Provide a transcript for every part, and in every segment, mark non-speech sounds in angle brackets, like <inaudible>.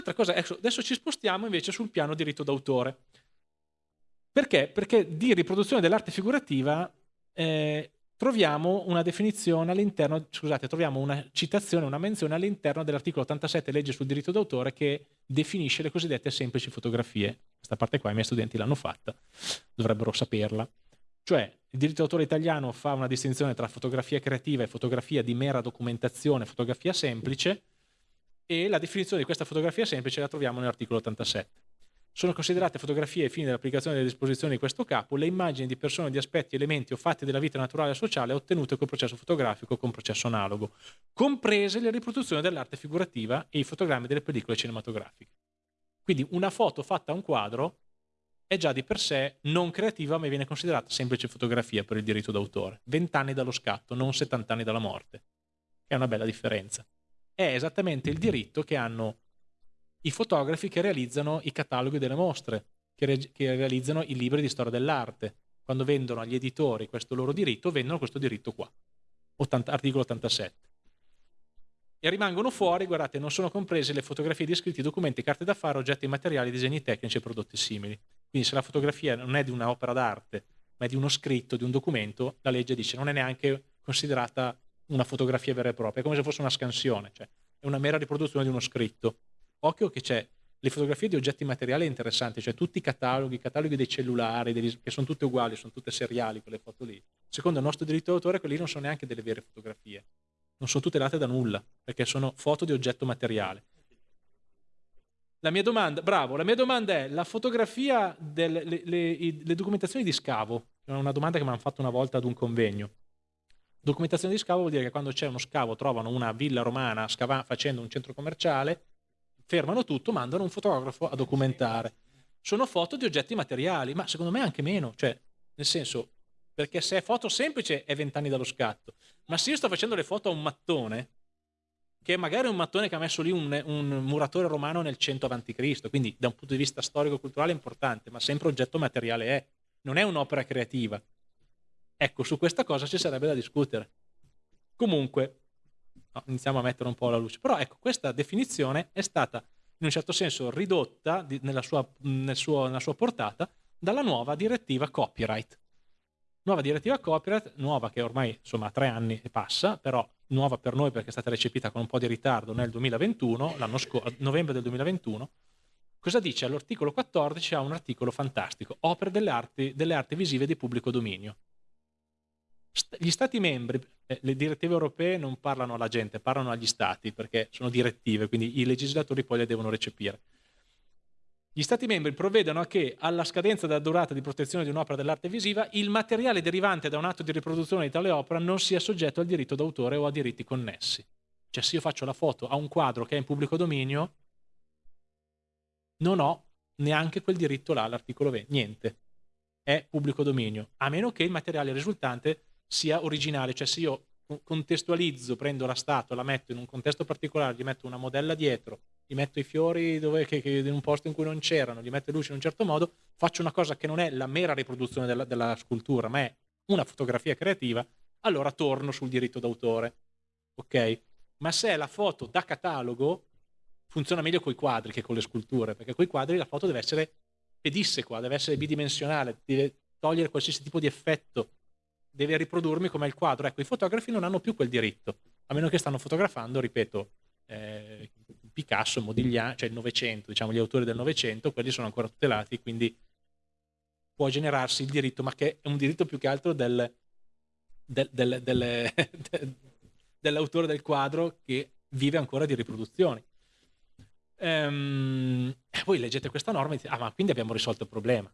Un'altra cosa, adesso ci spostiamo invece sul piano diritto d'autore. Perché? Perché di riproduzione dell'arte figurativa eh, troviamo una definizione all'interno, scusate, troviamo una citazione, una menzione all'interno dell'articolo 87 legge sul diritto d'autore che definisce le cosiddette semplici fotografie. Questa parte qua i miei studenti l'hanno fatta, dovrebbero saperla. Cioè, il diritto d'autore italiano fa una distinzione tra fotografia creativa e fotografia di mera documentazione, fotografia semplice, e la definizione di questa fotografia semplice la troviamo nell'articolo 87. Sono considerate fotografie ai fini dell'applicazione delle disposizioni di questo capo le immagini di persone, di aspetti, elementi o fatti della vita naturale e sociale ottenute col processo fotografico o con processo analogo, comprese le riproduzioni dell'arte figurativa e i fotogrammi delle pellicole cinematografiche. Quindi una foto fatta a un quadro è già di per sé non creativa ma viene considerata semplice fotografia per il diritto d'autore. 20 anni dallo scatto, non 70 anni dalla morte, è una bella differenza. È esattamente il diritto che hanno i fotografi che realizzano i cataloghi delle mostre, che, re che realizzano i libri di storia dell'arte. Quando vendono agli editori questo loro diritto, vendono questo diritto qua, 80, articolo 87. E rimangono fuori, guardate, non sono comprese le fotografie di scritti, documenti, carte d'affare, oggetti materiali, disegni tecnici e prodotti simili. Quindi se la fotografia non è di un'opera d'arte, ma è di uno scritto, di un documento, la legge dice non è neanche considerata una fotografia vera e propria, è come se fosse una scansione, cioè è una mera riproduzione di uno scritto occhio che c'è le fotografie di oggetti materiali interessanti, cioè tutti i cataloghi, i cataloghi dei cellulari, dei, che sono tutte uguali, sono tutte seriali quelle foto lì. Secondo il nostro diritto d'autore, quelli non sono neanche delle vere fotografie, non sono tutelate da nulla, perché sono foto di oggetto materiale. La mia domanda, bravo, la mia domanda è, la fotografia delle le, le, le documentazioni di scavo, è una domanda che mi hanno fatto una volta ad un convegno. Documentazione di scavo vuol dire che quando c'è uno scavo trovano una villa romana facendo un centro commerciale, fermano tutto, mandano un fotografo a documentare. Sono foto di oggetti materiali, ma secondo me anche meno, cioè, nel senso, perché se è foto semplice è vent'anni dallo scatto, ma se io sto facendo le foto a un mattone, che magari è un mattone che ha messo lì un, un muratore romano nel 100 a.C., quindi da un punto di vista storico-culturale è importante, ma sempre oggetto materiale è, non è un'opera creativa. Ecco, su questa cosa ci sarebbe da discutere. Comunque, no, iniziamo a mettere un po' la luce. Però ecco, questa definizione è stata in un certo senso ridotta di, nella, sua, nel suo, nella sua portata dalla nuova direttiva copyright. Nuova direttiva copyright, nuova che ormai insomma ha tre anni e passa, però nuova per noi perché è stata recepita con un po' di ritardo nel 2021, l'anno scorso, novembre del 2021. Cosa dice? All'articolo 14 ha un articolo fantastico, opere delle arti, delle arti visive di pubblico dominio gli stati membri, eh, le direttive europee non parlano alla gente, parlano agli stati perché sono direttive, quindi i legislatori poi le devono recepire. Gli stati membri provvedono a che alla scadenza della durata di protezione di un'opera dell'arte visiva il materiale derivante da un atto di riproduzione di tale opera non sia soggetto al diritto d'autore o a diritti connessi. Cioè se io faccio la foto a un quadro che è in pubblico dominio, non ho neanche quel diritto là, l'articolo 20, niente. È pubblico dominio, a meno che il materiale risultante sia originale, cioè se io contestualizzo, prendo la statua, la metto in un contesto particolare, gli metto una modella dietro, gli metto i fiori dove, che, che, in un posto in cui non c'erano, gli metto luce in un certo modo, faccio una cosa che non è la mera riproduzione della, della scultura, ma è una fotografia creativa, allora torno sul diritto d'autore. Ok? Ma se è la foto da catalogo, funziona meglio con i quadri che con le sculture, perché con i quadri la foto deve essere pedissequa, deve essere bidimensionale, deve togliere qualsiasi tipo di effetto deve riprodurmi come il quadro. Ecco, i fotografi non hanno più quel diritto, a meno che stanno fotografando, ripeto, eh, Picasso, Modigliani, cioè il Novecento, diciamo gli autori del Novecento, quelli sono ancora tutelati, quindi può generarsi il diritto, ma che è un diritto più che altro del, del, del, del <laughs> dell'autore del quadro che vive ancora di riproduzioni. Ehm, e poi leggete questa norma e dite, ah ma quindi abbiamo risolto il problema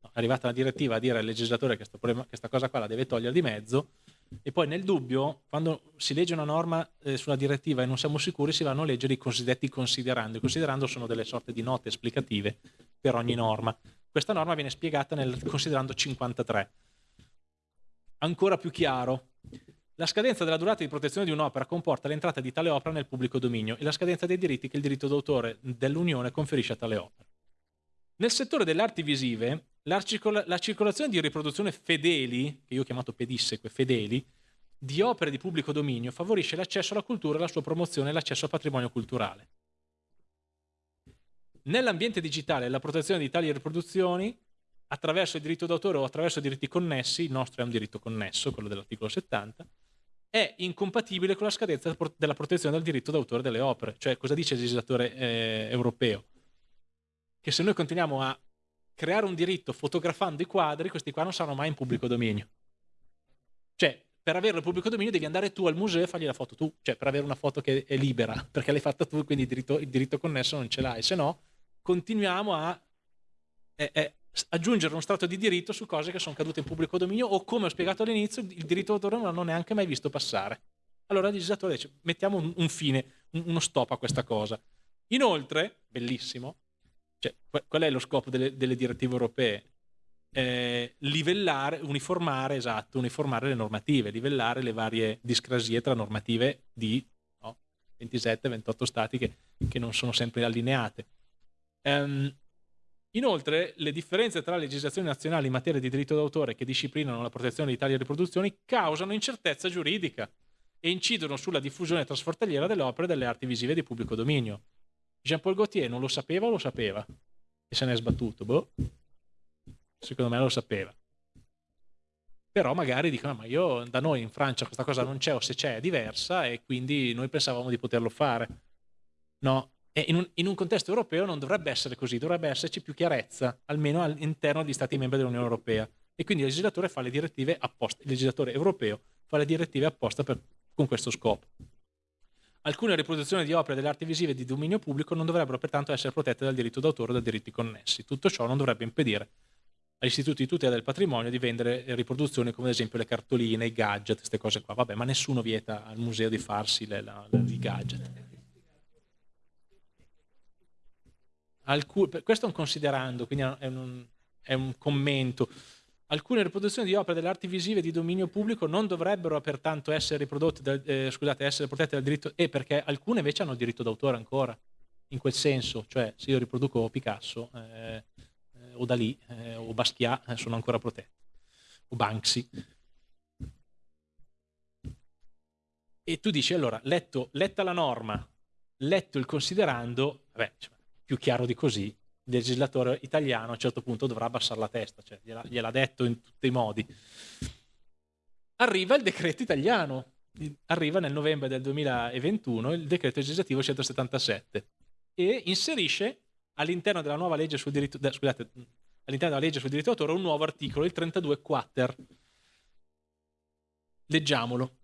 è arrivata la direttiva a dire al legislatore che questa cosa qua la deve togliere di mezzo e poi nel dubbio, quando si legge una norma eh, sulla direttiva e non siamo sicuri, si vanno a leggere i cosiddetti considerando. I considerando sono delle sorte di note esplicative per ogni norma. Questa norma viene spiegata nel considerando 53. Ancora più chiaro, la scadenza della durata di protezione di un'opera comporta l'entrata di tale opera nel pubblico dominio e la scadenza dei diritti che il diritto d'autore dell'Unione conferisce a tale opera. Nel settore delle arti visive, la, circola la circolazione di riproduzione fedeli, che io ho chiamato pedisseque, fedeli, di opere di pubblico dominio favorisce l'accesso alla cultura, la sua promozione e l'accesso al patrimonio culturale. Nell'ambiente digitale la protezione di tali riproduzioni attraverso il diritto d'autore o attraverso diritti connessi, il nostro è un diritto connesso, quello dell'articolo 70, è incompatibile con la scadenza della protezione del diritto d'autore delle opere. Cioè, cosa dice il legislatore eh, europeo? Che se noi continuiamo a creare un diritto fotografando i quadri, questi qua non saranno mai in pubblico dominio. Cioè, per averlo in pubblico dominio devi andare tu al museo e fargli la foto tu, cioè per avere una foto che è libera, <laughs> perché l'hai fatta tu, quindi il diritto, il diritto connesso non ce l'hai, se no continuiamo a eh, eh, aggiungere uno strato di diritto su cose che sono cadute in pubblico dominio o come ho spiegato all'inizio il diritto d'autore non l'hanno neanche mai visto passare. Allora il legislatore dice mettiamo un, un fine, un, uno stop a questa cosa. Inoltre, bellissimo, cioè, qual è lo scopo delle, delle direttive europee? Eh, livellare, uniformare, esatto, uniformare le normative, livellare le varie discrasie tra normative di no, 27-28 stati che, che, non sono sempre allineate. Um, inoltre, le differenze tra le legislazioni nazionali in materia di diritto d'autore che disciplinano la protezione di tali riproduzioni causano incertezza giuridica e incidono sulla diffusione trasfrontaliera delle opere e delle arti visive di pubblico dominio. Jean-Paul Gaultier non lo sapeva o lo sapeva? E se ne è sbattuto? Boh. Secondo me lo sapeva. Però magari dicono, ma io da noi in Francia questa cosa non c'è o se c'è è diversa e quindi noi pensavamo di poterlo fare. No, e in un, in un, contesto europeo non dovrebbe essere così, dovrebbe esserci più chiarezza, almeno all'interno degli Stati membri dell'Unione Europea. E quindi il legislatore fa le direttive apposta, il legislatore europeo fa le direttive apposta per, con questo scopo. Alcune riproduzioni di opere delle arti visive di dominio pubblico non dovrebbero pertanto essere protette dal diritto d'autore o dai diritti connessi. Tutto ciò non dovrebbe impedire agli istituti di tutela del patrimonio di vendere riproduzioni come ad esempio le cartoline, i gadget, queste cose qua. Vabbè, ma nessuno vieta al museo di farsi le, la, le, i gadget. Alcun, questo è un considerando, quindi è un, è un commento. Alcune riproduzioni di opere delle arti visive di dominio pubblico non dovrebbero pertanto essere da, eh, scusate, essere protette dal diritto, e perché alcune invece hanno il diritto d'autore ancora, in quel senso, cioè se io riproduco Picasso eh, eh o Dalì eh, o Basquiat eh, sono ancora protette, o Banksy. E tu dici allora, letto, letta la norma, letto il considerando, vabbè, più chiaro di così, il legislatore italiano a un certo punto dovrà abbassare la testa, cioè gliel'ha, gliel'ha detto in tutti i modi. Arriva il decreto italiano, arriva nel novembre del 2021 il decreto legislativo 177 e inserisce all'interno della nuova legge sul diritto, scusate, all'interno della legge sul diritto d'autore un nuovo articolo, il 32 quater. Leggiamolo.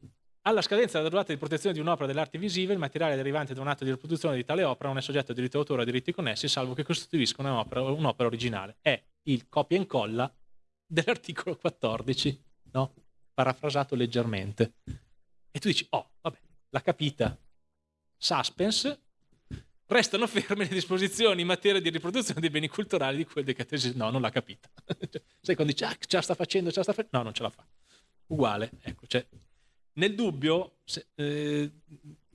Alla scadenza della durata di protezione di un'opera delle arti visive, il materiale derivante da un atto di riproduzione di tale opera non è soggetto a diritto d'autore o a diritti connessi, salvo che costituisca un'opera, un'opera originale. È il copia e incolla dell'articolo 14, no? parafrasato leggermente. E tu dici, oh, vabbè, l'ha capita. Suspense, restano ferme le disposizioni in materia di riproduzione dei beni culturali di quel decreto. No, non l'ha capita. <laughs> Sai quando dici, ah, ce la sta facendo, ce la sta facendo? No, non ce la fa. Uguale, ecco, cioè, nel dubbio, se, eh,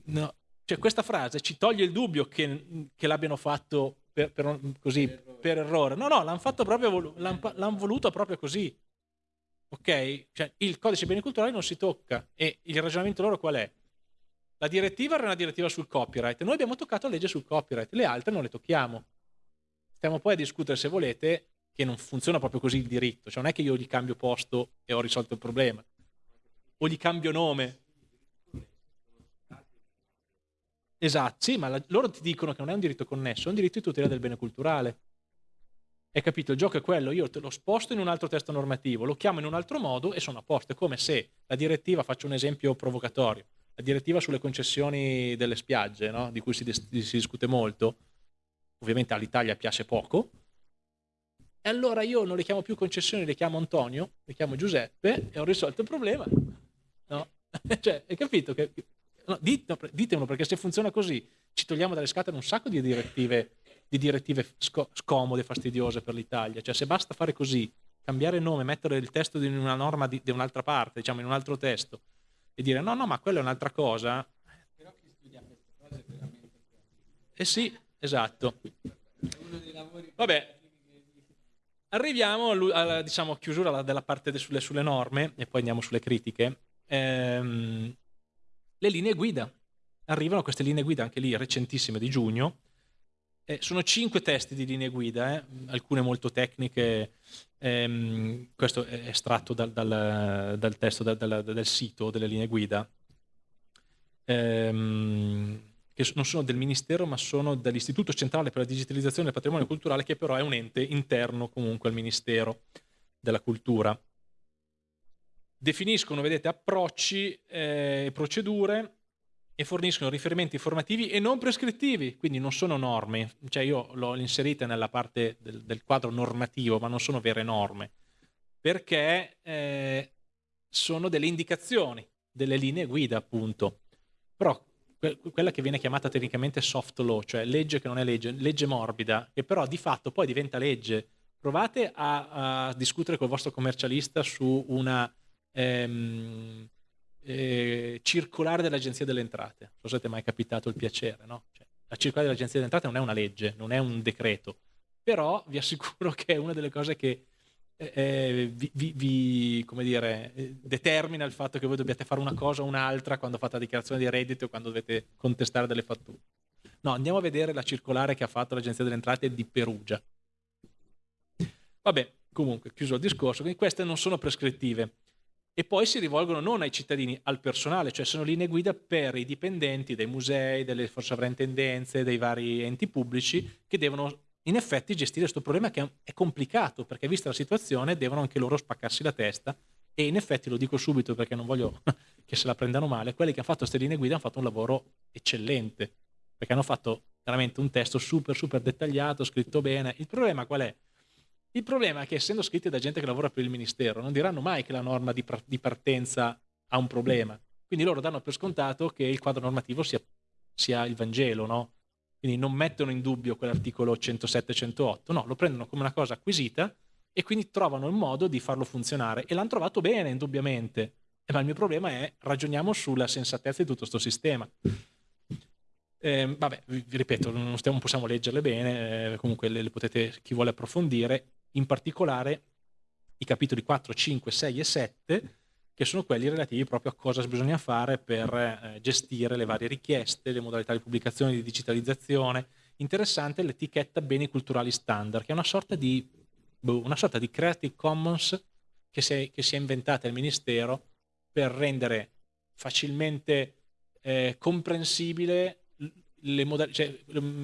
no, cioè questa frase ci toglie il dubbio che, che l'abbiano fatto per, per, così, per, errore. per errore. No, no, l'hanno fatto proprio, l'hanno, voluto proprio così. Ok? Cioè, il codice beni culturali non si tocca e il ragionamento loro qual è? La direttiva era una direttiva sul copyright, noi abbiamo toccato la legge sul copyright, le altre non le tocchiamo. Stiamo poi a discutere, se volete, che non funziona proprio così il diritto, cioè non è che io gli cambio posto e ho risolto il problema o gli cambio nome. Esatto, sì, ma la, loro ti dicono che non è un diritto connesso, è un diritto di tutela del bene culturale. Hai capito? Il gioco è quello, io te lo sposto in un altro testo normativo, lo chiamo in un altro modo e sono a posto. È come se la direttiva, faccio un esempio provocatorio, la direttiva sulle concessioni delle spiagge, no? di cui si, si discute molto, ovviamente all'Italia piace poco, e allora io non le chiamo più concessioni, le chiamo Antonio, le chiamo Giuseppe e ho risolto il problema. No? <laughs> cioè, hai capito? Che, no, ditemelo perché se funziona così ci togliamo dalle scatole un sacco di direttive, di direttive sco- scomode, fastidiose per l'Italia. Cioè, se basta fare così, cambiare nome, mettere il testo di una norma di, di un'altra parte, diciamo in un altro testo, e dire no, no, ma quella è un'altra cosa. Però chi studia queste cose è veramente... Eh sì, esatto. Vabbè, arriviamo alla diciamo, chiusura della parte sulle, sulle norme e poi andiamo sulle critiche ehm, le linee guida. Arrivano queste linee guida anche lì recentissime di giugno, Eh, sono cinque testi di linee guida, eh, alcune molto tecniche, ehm, questo è estratto dal, dal, dal testo dal, del sito delle linee guida, ehm, che non sono del Ministero ma sono dall'Istituto Centrale per la Digitalizzazione del Patrimonio Culturale che però è un ente interno comunque al Ministero della Cultura. Definiscono, vedete, approcci e eh, procedure e forniscono riferimenti informativi e non prescrittivi, quindi non sono norme, cioè io l'ho inserita nella parte del, del, quadro normativo, ma non sono vere norme, perché eh, sono delle indicazioni, delle linee guida appunto. Però que quella che viene chiamata tecnicamente soft law, cioè legge che non è legge, legge morbida, che però di fatto poi diventa legge. Provate a, a discutere col vostro commercialista su una... Ehm, eh, circolare dell'Agenzia delle Entrate. Non so se ti è mai capitato il piacere, no? Cioè, la circolare dell'Agenzia delle Entrate non è una legge, non è un decreto, però vi assicuro che è una delle cose che eh, eh vi, vi, vi dire, eh, determina il fatto che voi dobbiate fare una cosa o un'altra quando fate la dichiarazione di reddito o quando dovete contestare delle fatture. No, andiamo a vedere la circolare che ha fatto l'Agenzia delle Entrate di Perugia. Vabbè, comunque, chiuso il discorso, queste non sono prescrittive e poi si rivolgono non ai cittadini, al personale, cioè sono linee guida per i dipendenti dei musei, delle sovrintendenze, dei vari enti pubblici che devono in effetti gestire questo problema che è complicato perché vista la situazione devono anche loro spaccarsi la testa e in effetti lo dico subito perché non voglio <laughs> che se la prendano male, quelli che hanno fatto queste linee guida hanno fatto un lavoro eccellente perché hanno fatto veramente un testo super super dettagliato, scritto bene. Il problema qual è? Il problema è che essendo scritti da gente che lavora per il Ministero, non diranno mai che la norma di, di partenza ha un problema. Quindi loro danno per scontato che il quadro normativo sia, sia il Vangelo, no? Quindi non mettono in dubbio quell'articolo 107-108, no, lo prendono come una cosa acquisita e quindi trovano il modo di farlo funzionare. E l'hanno trovato bene, indubbiamente. Ma il mio problema è ragioniamo sulla sensatezza di tutto questo sistema. Eh, vabbè, vi, ripeto, non, stiamo, possiamo leggerle bene, eh, comunque le, le potete, chi vuole approfondire in particolare i capitoli 4, 5, 6 e 7, che sono quelli relativi proprio a cosa bisogna fare per eh, gestire le varie richieste, le modalità di pubblicazione, di digitalizzazione. Interessante l'etichetta beni culturali standard, che è una sorta di, boh, una sorta di Creative Commons che si, è, che si è inventata il Ministero per rendere facilmente eh, comprensibile cioè,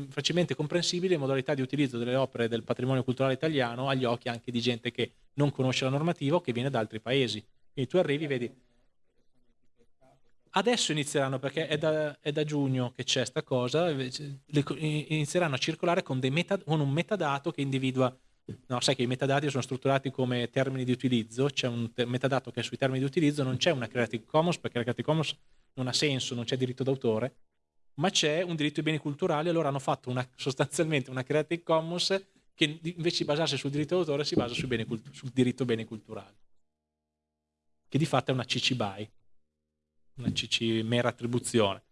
facilmente comprensibili le modalità di utilizzo delle opere del patrimonio culturale italiano agli occhi anche di gente che non conosce la normativa o che viene da altri paesi. Quindi tu arrivi, vedi, adesso inizieranno, perché è da, è da giugno che c'è questa cosa, inizieranno a circolare con, meta, con, un metadato che individua, no, sai che i metadati sono strutturati come termini di utilizzo, c'è un metadato che è sui termini di utilizzo, non c'è una Creative Commons, perché la Creative Commons non ha senso, non c'è diritto d'autore, ma c'è un diritto ai beni culturali, allora hanno fatto una, sostanzialmente una Creative Commons che invece di basarsi sul diritto d'autore si basa sul, beni, sul diritto ai beni culturali, che di fatto è una CC BY, una CC mera attribuzione.